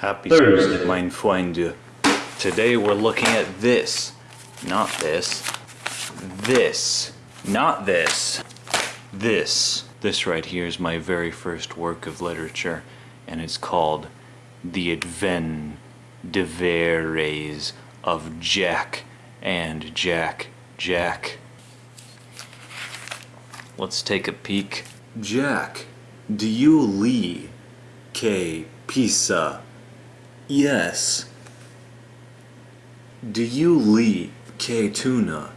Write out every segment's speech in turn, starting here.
Happy Thursday. mein Freunde. Today we're looking at this. Not this. This. Not this. This. This right here is my very first work of literature, and it's called The Adven de Veres of Jack and Jack Jack. Let's take a peek. Jack, do you lee que pizza? Yes. Do you lee que tuna?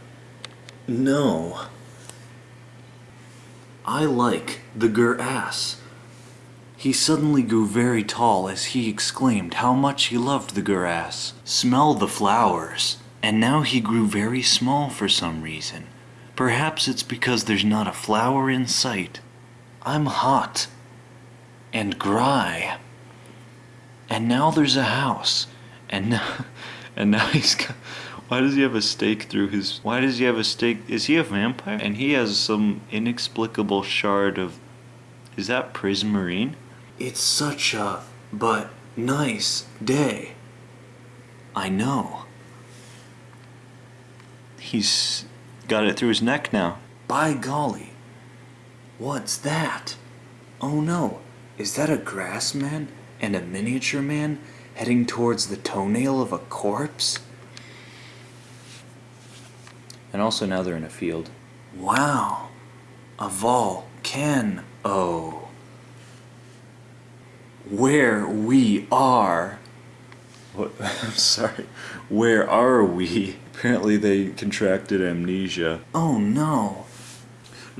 No. I like the gur ass. He suddenly grew very tall as he exclaimed how much he loved the grass. Smell the flowers. And now he grew very small for some reason. Perhaps it's because there's not a flower in sight. I'm hot. And dry. And now there's a house. And now, and now he's got. Why does he have a stake through his. Why does he have a stake? Is he a vampire? And he has some inexplicable shard of. Is that prismarine? It's such a. but nice day. I know. He's got it through his neck now. By golly. What's that? Oh no. Is that a grass man and a miniature man heading towards the toenail of a corpse? And also now they're in a field. Wow. A volcano. Where we are. What? I'm sorry. Where are we? Apparently they contracted amnesia. Oh no.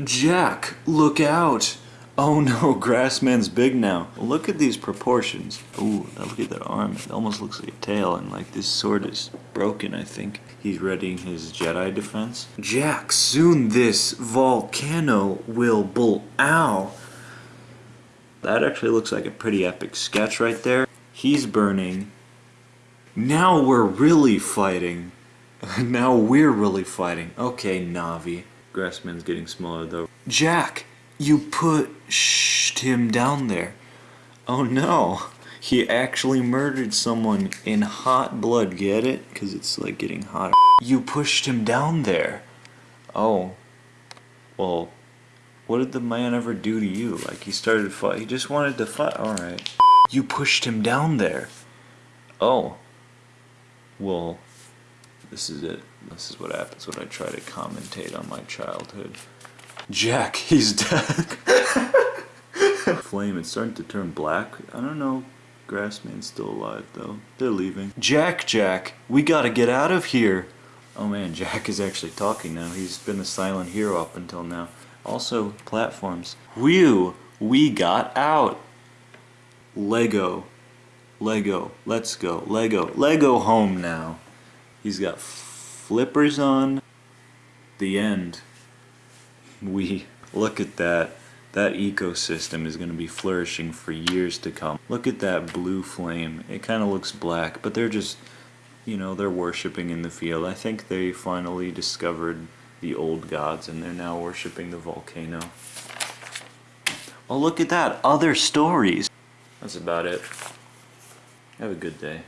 Jack, look out. Oh no, Grassman's big now. Look at these proportions. Ooh, look at that arm. It almost looks like a tail, and like this sword is broken, I think. He's readying his Jedi defense. Jack, soon this volcano will bull. Ow. That actually looks like a pretty epic sketch right there. He's burning. Now we're really fighting. now we're really fighting. Okay, Navi. Grassman's getting smaller though. Jack, you pushed him down there. Oh no. He actually murdered someone in hot blood, get it? Because it's like getting hotter. You pushed him down there. Oh. Well, what did the man ever do to you? Like he started fight. He just wanted to fight. All right. You pushed him down there. Oh. Well, this is it. This is what happens when I try to commentate on my childhood. Jack, he's dead. Flame, it's starting to turn black. I don't know. Grassman's still alive though. They're leaving. Jack, Jack, we gotta get out of here. Oh man, Jack is actually talking now. He's been a silent hero up until now. Also, platforms. Whew, we got out. Lego. Lego. Let's go. Lego. Lego home now. He's got flippers on. The end. We. Look at that. That ecosystem is going to be flourishing for years to come. Look at that blue flame. It kind of looks black, but they're just, you know, they're worshipping in the field. I think they finally discovered the old gods and they're now worshipping the volcano. Oh, look at that. Other stories. That's about it. Have a good day.